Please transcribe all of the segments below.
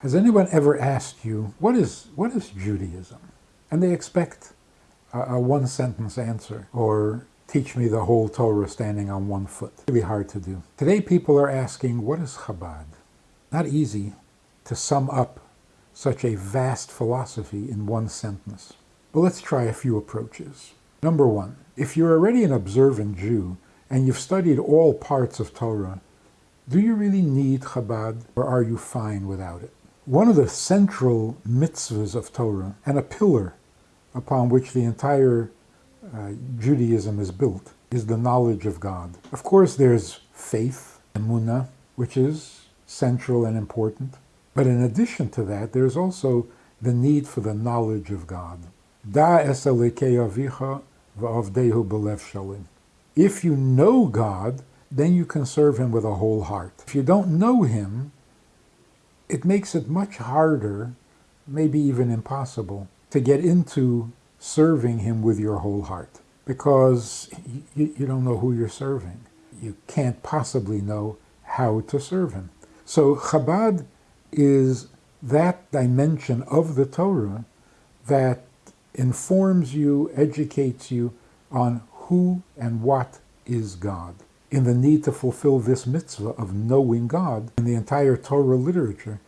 Has anyone ever asked you, what is, what is Judaism? And they expect a, a one-sentence answer, or teach me the whole Torah standing on one foot. Really hard to do. Today people are asking, what is Chabad? Not easy to sum up such a vast philosophy in one sentence. But let's try a few approaches. Number one, if you're already an observant Jew and you've studied all parts of Torah, do you really need Chabad or are you fine without it? One of the central mitzvahs of Torah and a pillar upon which the entire uh, Judaism is built is the knowledge of God. Of course, there's faith, emunah, which is central and important. But in addition to that, there's also the need for the knowledge of God. Da. If you know God, then you can serve him with a whole heart. If you don't know him, it makes it much harder, maybe even impossible, to get into serving him with your whole heart because you, you don't know who you're serving. You can't possibly know how to serve him. So Chabad is that dimension of the Torah that informs you, educates you on who and what is God in the need to fulfill this mitzvah of knowing God in the entire Torah literature,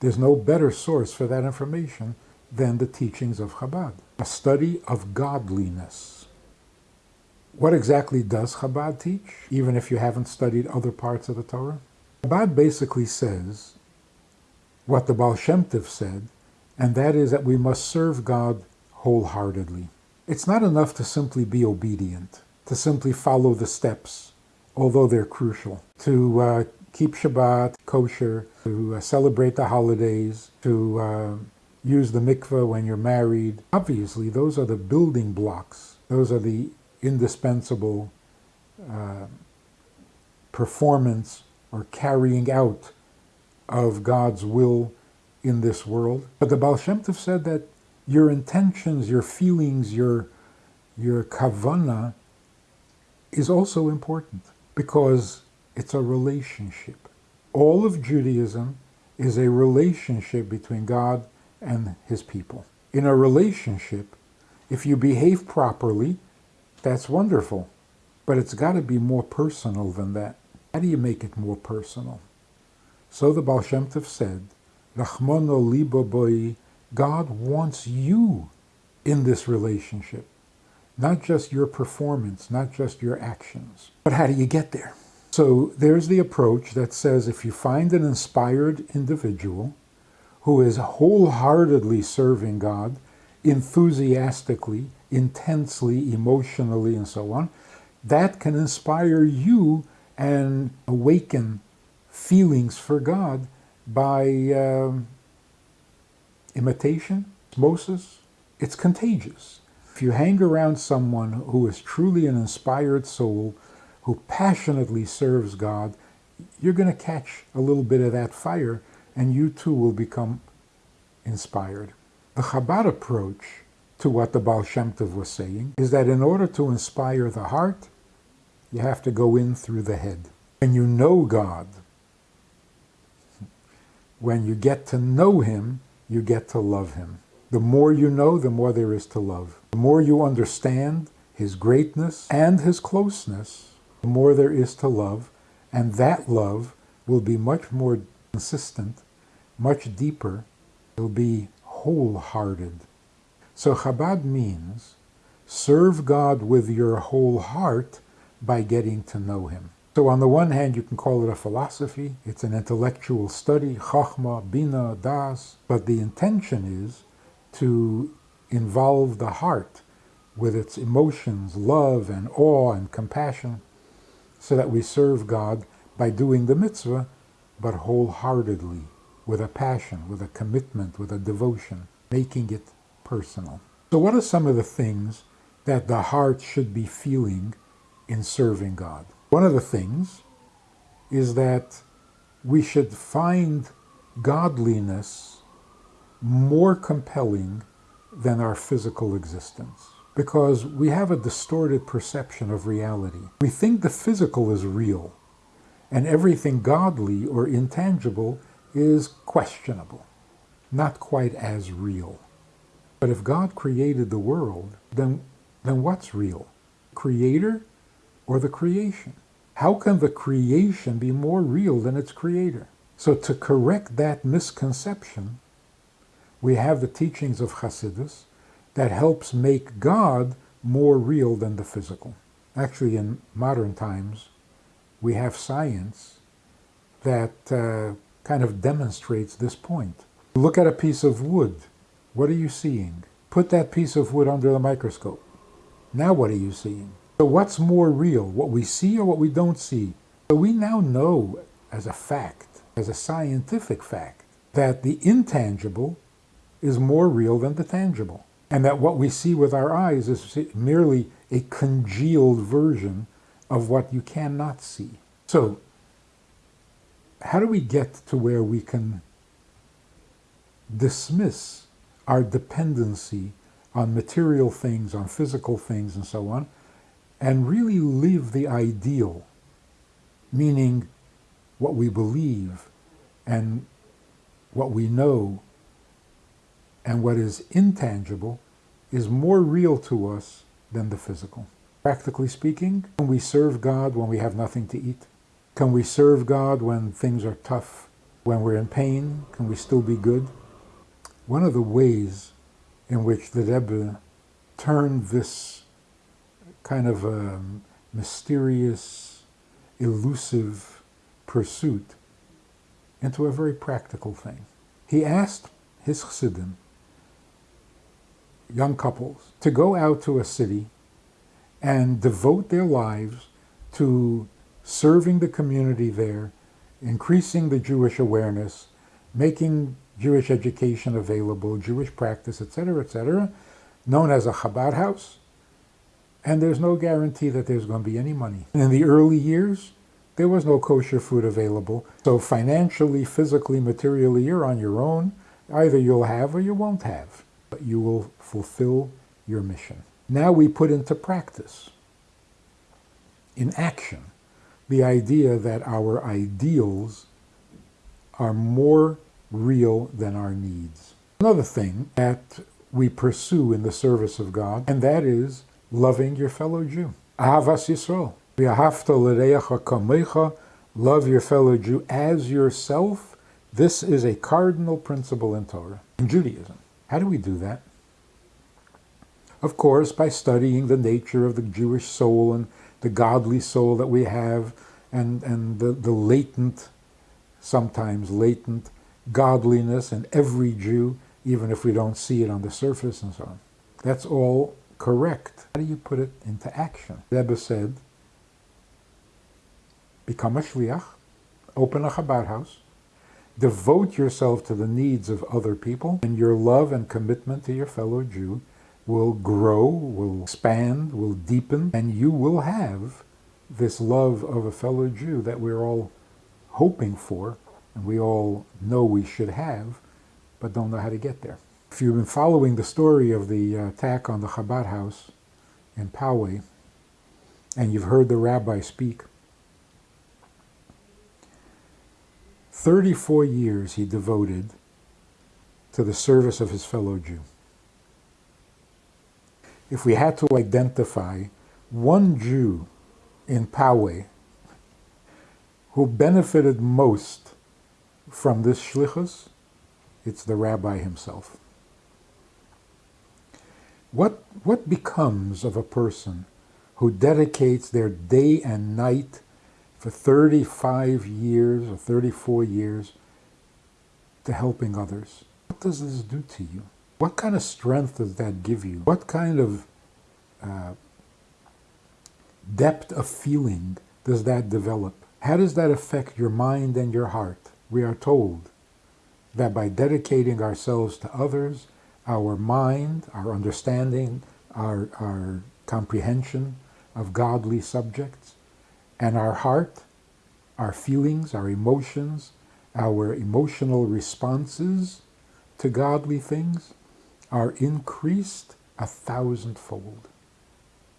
there's no better source for that information than the teachings of Chabad, a study of godliness. What exactly does Chabad teach, even if you haven't studied other parts of the Torah? Chabad basically says what the Baal Shem Tov said, and that is that we must serve God wholeheartedly. It's not enough to simply be obedient, to simply follow the steps although they're crucial, to uh, keep Shabbat kosher, to uh, celebrate the holidays, to uh, use the mikveh when you're married. Obviously, those are the building blocks. Those are the indispensable uh, performance or carrying out of God's will in this world. But the Baal Shem Tov said that your intentions, your feelings, your, your kavana is also important because it's a relationship. All of Judaism is a relationship between God and his people. In a relationship, if you behave properly, that's wonderful. But it's got to be more personal than that. How do you make it more personal? So the Baal Shem Tov said, Rachmano libo boi, God wants you in this relationship. Not just your performance, not just your actions. But how do you get there? So there's the approach that says if you find an inspired individual who is wholeheartedly serving God, enthusiastically, intensely, emotionally, and so on, that can inspire you and awaken feelings for God by um, imitation, osmosis. It's contagious. If you hang around someone who is truly an inspired soul, who passionately serves God, you're going to catch a little bit of that fire and you too will become inspired. The Chabad approach to what the Baal Shem Tov was saying is that in order to inspire the heart, you have to go in through the head. When you know God, when you get to know Him, you get to love Him. The more you know, the more there is to love. The more you understand his greatness and his closeness, the more there is to love, and that love will be much more consistent, much deeper, it'll be wholehearted. So Chabad means serve God with your whole heart by getting to know him. So on the one hand, you can call it a philosophy. It's an intellectual study, chachma, bina, das. But the intention is to involve the heart with its emotions, love and awe and compassion, so that we serve God by doing the mitzvah, but wholeheartedly, with a passion, with a commitment, with a devotion, making it personal. So what are some of the things that the heart should be feeling in serving God? One of the things is that we should find godliness more compelling than our physical existence because we have a distorted perception of reality. We think the physical is real and everything godly or intangible is questionable, not quite as real. But if God created the world, then, then what's real? Creator or the creation? How can the creation be more real than its creator? So to correct that misconception, we have the teachings of Hasidus that helps make God more real than the physical. Actually, in modern times, we have science that uh, kind of demonstrates this point. Look at a piece of wood. What are you seeing? Put that piece of wood under the microscope. Now what are you seeing? So what's more real, what we see or what we don't see? So we now know as a fact, as a scientific fact, that the intangible is more real than the tangible. And that what we see with our eyes is merely a congealed version of what you cannot see. So how do we get to where we can dismiss our dependency on material things, on physical things, and so on, and really live the ideal, meaning what we believe and what we know and what is intangible is more real to us than the physical. Practically speaking, when we serve God when we have nothing to eat, can we serve God when things are tough? When we're in pain, can we still be good? One of the ways in which the Rebbe turned this kind of um, mysterious, elusive pursuit into a very practical thing. He asked his chassidim, young couples, to go out to a city and devote their lives to serving the community there, increasing the Jewish awareness, making Jewish education available, Jewish practice, etc., etc., known as a Chabad house. And there's no guarantee that there's going to be any money. In the early years, there was no kosher food available. So financially, physically, materially, you're on your own. Either you'll have or you won't have. You will fulfill your mission. Now we put into practice, in action, the idea that our ideals are more real than our needs. Another thing that we pursue in the service of God, and that is loving your fellow Jew. Ahavas Yisrael. Love your fellow Jew as yourself. This is a cardinal principle in Torah, in Judaism. How do we do that? Of course, by studying the nature of the Jewish soul and the godly soul that we have and, and the, the latent, sometimes latent, godliness in every Jew, even if we don't see it on the surface and so on. That's all correct. How do you put it into action? Rebbe said, become a shliach, open a Chabad house, devote yourself to the needs of other people, and your love and commitment to your fellow Jew will grow, will expand, will deepen, and you will have this love of a fellow Jew that we're all hoping for, and we all know we should have, but don't know how to get there. If you've been following the story of the attack on the Chabad house in Poway, and you've heard the rabbi speak, 34 years he devoted to the service of his fellow Jew if we had to identify one Jew in Poway who benefited most from this shlichus, it's the rabbi himself. What, what becomes of a person who dedicates their day and night for 35 years or 34 years to helping others? What does this do to you? What kind of strength does that give you? What kind of uh, depth of feeling does that develop? How does that affect your mind and your heart? We are told that by dedicating ourselves to others, our mind, our understanding, our, our comprehension of godly subjects, and our heart, our feelings, our emotions, our emotional responses to godly things, are increased a thousandfold.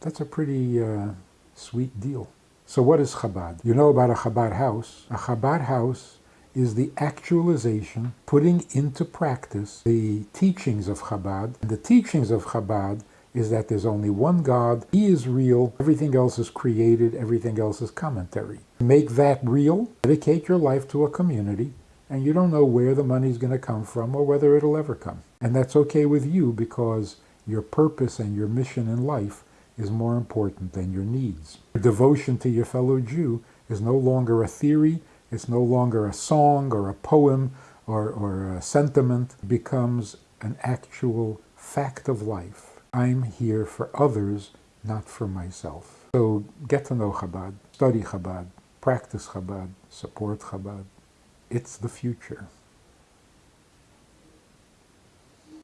That's a pretty uh, sweet deal. So what is Chabad? You know about a Chabad house. A Chabad house is the actualization, putting into practice the teachings of Chabad. The teachings of Chabad is that there's only one God, He is real, everything else is created, everything else is commentary. Make that real, dedicate your life to a community, and you don't know where the money's going to come from or whether it'll ever come. And that's okay with you because your purpose and your mission in life is more important than your needs. Your devotion to your fellow Jew is no longer a theory, it's no longer a song or a poem or, or a sentiment, it becomes an actual fact of life. I'm here for others, not for myself. So get to know Chabad, study Chabad, practice Chabad, support Chabad. It's the future.